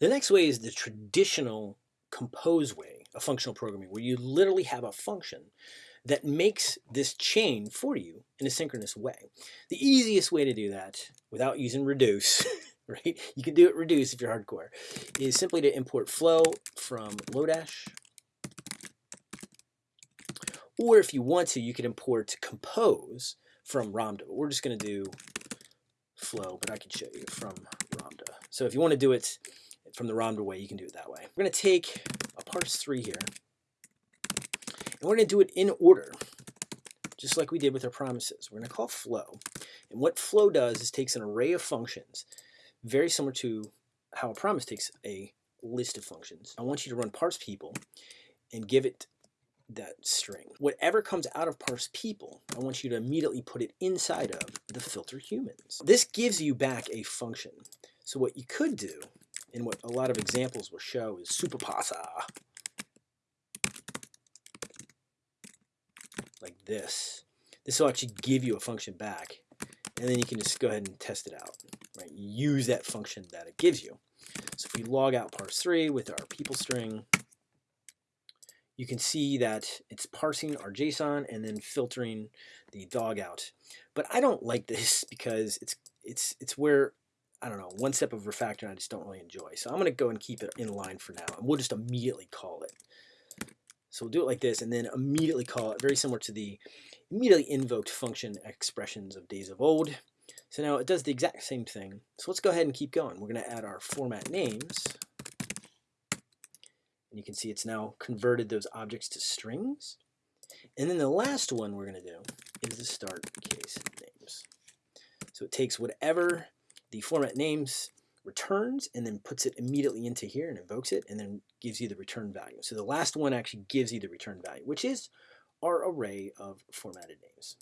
The next way is the traditional compose way of functional programming, where you literally have a function that makes this chain for you in a synchronous way. The easiest way to do that without using reduce, right? You can do it reduce if you're hardcore, is simply to import flow from Lodash. Or if you want to, you could import compose from Ramda. We're just going to do flow, but I can show you from Ramda. So if you want to do it from the Ramda way, you can do it that way. We're going to take a parse 3 here, and we're going to do it in order, just like we did with our promises. We're going to call flow. And what flow does is takes an array of functions, very similar to how a promise takes a list of functions. I want you to run parse people and give it that string. Whatever comes out of parse people, I want you to immediately put it inside of the filter humans. This gives you back a function. So what you could do, and what a lot of examples will show, is superpasa. Like this. This will actually give you a function back, and then you can just go ahead and test it out. Right? Use that function that it gives you. So if we log out parse3 with our people string, you can see that it's parsing our JSON and then filtering the dog out. But I don't like this because it's it's it's where I don't know one step of refactoring I just don't really enjoy. So I'm going to go and keep it in line for now, and we'll just immediately call it. So we'll do it like this, and then immediately call it very similar to the immediately invoked function expressions of days of old. So now it does the exact same thing. So let's go ahead and keep going. We're going to add our format names. And you can see it's now converted those objects to strings. And then the last one we're going to do is the start case names. So it takes whatever the format names returns and then puts it immediately into here and invokes it and then gives you the return value. So the last one actually gives you the return value, which is our array of formatted names.